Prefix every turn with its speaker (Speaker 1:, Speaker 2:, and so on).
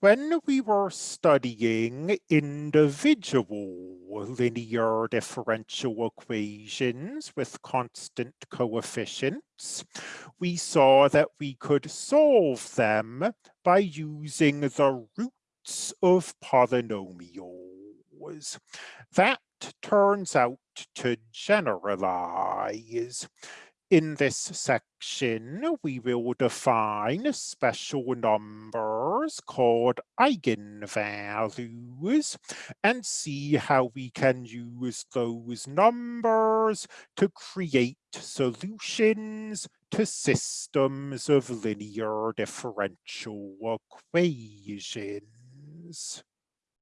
Speaker 1: When we were studying individual linear differential equations with constant coefficients, we saw that we could solve them by using the roots of polynomials. That turns out to generalize. In this section, we will define special called eigenvalues and see how we can use those numbers to create solutions to systems of linear differential equations.